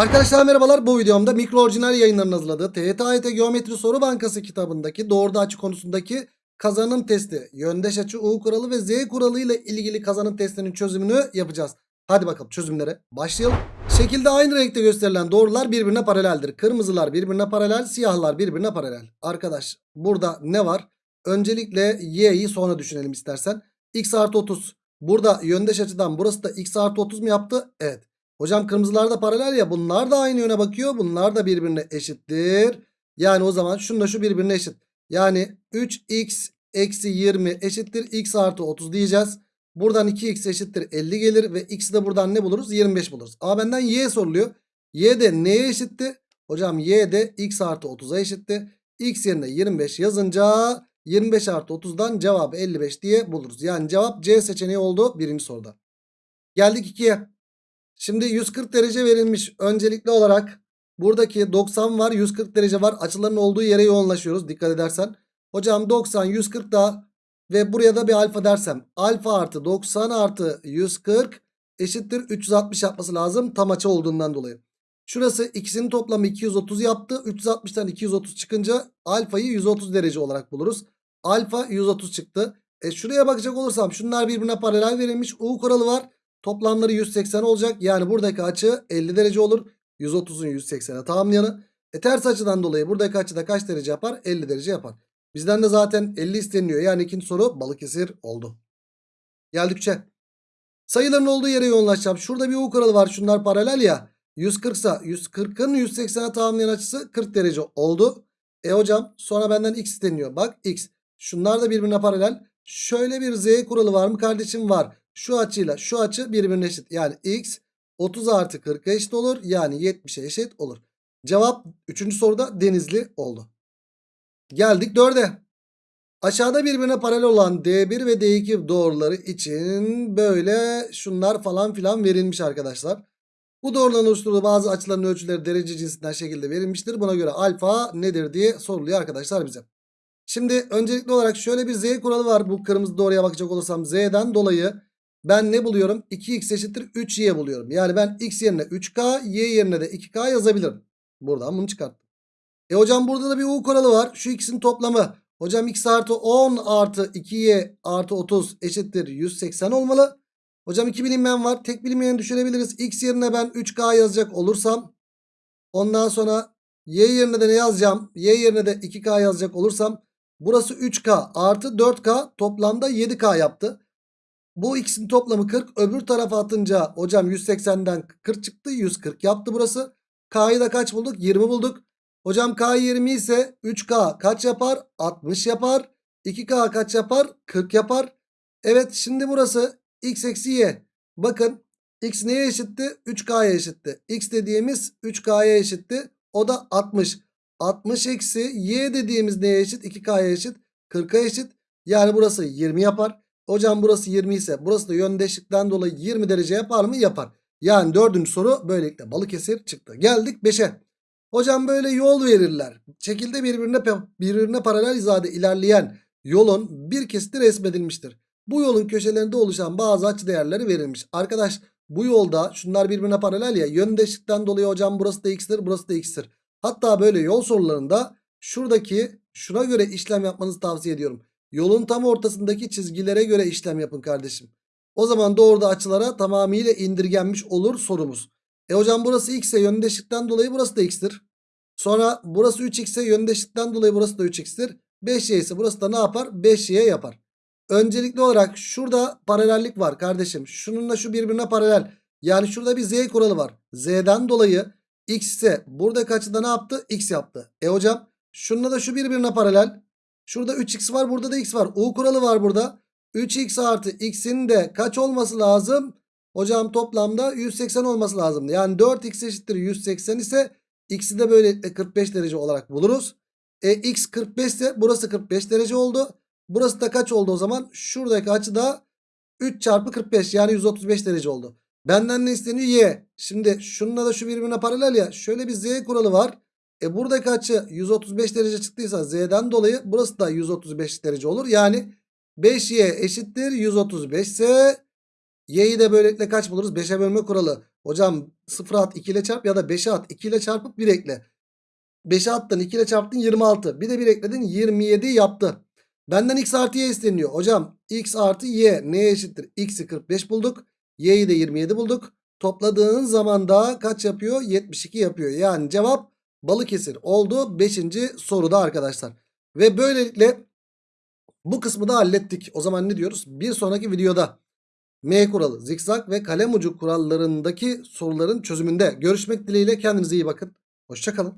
Arkadaşlar merhabalar bu videomda mikro orijinal yayınlarının hazırladığı TYT Geometri Soru Bankası kitabındaki doğruda açı konusundaki kazanım testi, yöndeş açı U kuralı ve Z kuralı ile ilgili kazanım testinin çözümünü yapacağız. Hadi bakalım çözümlere başlayalım. Şekilde aynı renkte gösterilen doğrular birbirine paraleldir. Kırmızılar birbirine paralel, siyahlar birbirine paralel. Arkadaş burada ne var? Öncelikle y'yi sonra düşünelim istersen. x artı 30. Burada yöndeş açıdan burası da x artı 30 mu yaptı? Evet. Hocam kırmızılar da paralel ya bunlar da aynı yöne bakıyor. Bunlar da birbirine eşittir. Yani o zaman şununla şu birbirine eşit. Yani 3x eksi 20 eşittir x artı 30 diyeceğiz. Buradan 2x eşittir 50 gelir ve x'i de buradan ne buluruz? 25 buluruz. Ama benden y soruluyor. y de neye eşitti? Hocam y de x artı 30'a eşitti. x yerine 25 yazınca 25 artı 30'dan cevabı 55 diye buluruz. Yani cevap C seçeneği oldu birinci soruda. Geldik 2'ye. Şimdi 140 derece verilmiş. Öncelikli olarak buradaki 90 var 140 derece var. Açıların olduğu yere yoğunlaşıyoruz dikkat edersen. Hocam 90 140 da ve buraya da bir alfa dersem. Alfa artı 90 artı 140 eşittir 360 yapması lazım. Tam açı olduğundan dolayı. Şurası ikisinin toplamı 230 yaptı. 360'tan 230 çıkınca alfayı 130 derece olarak buluruz. Alfa 130 çıktı. E şuraya bakacak olursam şunlar birbirine paralel verilmiş. U kuralı var. Toplamları 180 olacak. Yani buradaki açı 50 derece olur. 130'un 180'e tamamlayanı. E ters açıdan dolayı buradaki açıda kaç derece yapar? 50 derece yapar. Bizden de zaten 50 isteniyor. Yani ikinci soru Balıkesir oldu. Geldik 3'e. Sayıların olduğu yere yoğunlaşacağım. Şurada bir U kuralı var. Şunlar paralel ya. 140 ise 140'ın 180'e tamamlayan açısı 40 derece oldu. E hocam sonra benden x isteniyor. Bak x. Şunlar da birbirine paralel. Şöyle bir z kuralı var mı kardeşim? Var. Şu açıyla şu açı birbirine eşit. Yani x 30 artı 40'a eşit olur. Yani 70'e eşit olur. Cevap 3. soruda denizli oldu. Geldik 4'e. Aşağıda birbirine paralel olan D1 ve D2 doğruları için böyle şunlar falan filan verilmiş arkadaşlar. Bu doğruların oluşturduğu bazı açıların ölçüleri derece cinsinden şekilde verilmiştir. Buna göre alfa nedir diye soruluyor arkadaşlar bize. Şimdi öncelikli olarak şöyle bir z kuralı var. Bu kırmızı doğruya bakacak olursam z'den dolayı ben ne buluyorum? 2x eşittir 3y buluyorum. Yani ben x yerine 3k y yerine de 2k yazabilirim. Buradan bunu çıkarttım. E hocam burada da bir u kuralı var. Şu ikisinin toplamı. Hocam x artı 10 artı 2y artı 30 eşittir 180 olmalı. Hocam iki bilinmeyen var. Tek bilinmeyeni düşürebiliriz. X yerine ben 3K yazacak olursam. Ondan sonra Y yerine de ne yazacağım? Y yerine de 2K yazacak olursam. Burası 3K artı 4K toplamda 7K yaptı. Bu ikisinin toplamı 40. Öbür tarafa atınca hocam 180'den 40 çıktı. 140 yaptı burası. K'yı da kaç bulduk? 20 bulduk. Hocam K 20 ise 3K kaç yapar? 60 yapar. 2K kaç yapar? 40 yapar. Evet şimdi burası x eksi y. Bakın x neye eşitti? 3k'ya eşitti. x dediğimiz 3k'ya eşitti. O da 60. 60 eksi y dediğimiz neye eşit? 2k'ya eşit. 40'a eşit. Yani burası 20 yapar. Hocam burası 20 ise burası da yöndeşlikten dolayı 20 derece yapar mı? Yapar. Yani dördüncü soru böylelikle Balıkesir çıktı. Geldik 5'e. Hocam böyle yol verirler. Şekilde birbirine, birbirine paralel hizada ilerleyen yolun bir kesiti resmedilmiştir. Bu yolun köşelerinde oluşan bazı açı değerleri verilmiş. Arkadaş bu yolda şunlar birbirine paralel ya yöndeşlikten dolayı hocam burası da x'tir burası da x'tir. Hatta böyle yol sorularında şuradaki şuna göre işlem yapmanızı tavsiye ediyorum. Yolun tam ortasındaki çizgilere göre işlem yapın kardeşim. O zaman doğruda açılara tamamıyla indirgenmiş olur sorumuz. E hocam burası x ise yöndeşlikten dolayı burası da x'tir. Sonra burası 3x ise yöndeşlikten dolayı burası da 3x'tir. 5y ise burası da ne yapar? 5y yapar. Öncelikli olarak şurada paralellik var kardeşim. Şununla şu birbirine paralel. Yani şurada bir z kuralı var. Z'den dolayı x ise buradaki açıda ne yaptı? X yaptı. E hocam şununla da şu birbirine paralel. Şurada 3x var burada da x var. U kuralı var burada. 3x artı x'in de kaç olması lazım? Hocam toplamda 180 olması lazım. Yani 4x eşittir 180 ise x'i de böylelikle 45 derece olarak buluruz. E x 45 ise burası 45 derece oldu. Burası da kaç oldu o zaman? Şuradaki açı da 3 çarpı 45 yani 135 derece oldu. Benden ne isteniyor? Y. Şimdi şununla da şu birbirine paralel ya. Şöyle bir Z kuralı var. E buradaki açı 135 derece çıktıysa Z'den dolayı burası da 135 derece olur. Yani 5Y eşittir 135 ise Y'yi de böylelikle kaç buluruz? 5'e bölme kuralı. Hocam 0'a at 2 ile çarp ya da 5'e at 2 ile çarpıp 1 ekle. 5'e attın 2 ile çarptın 26. Bir de 1 ekledin 27 yaptı. Benden x artı y isteniyor. Hocam x artı y neye eşittir? x'i 45 bulduk. y'yi de 27 bulduk. Topladığın zaman da kaç yapıyor? 72 yapıyor. Yani cevap Balıkesir oldu 5. soruda arkadaşlar. Ve böylelikle bu kısmı da hallettik. O zaman ne diyoruz? Bir sonraki videoda M kuralı, zikzak ve kalem ucu kurallarındaki soruların çözümünde görüşmek dileğiyle kendinize iyi bakın. Hoşçakalın.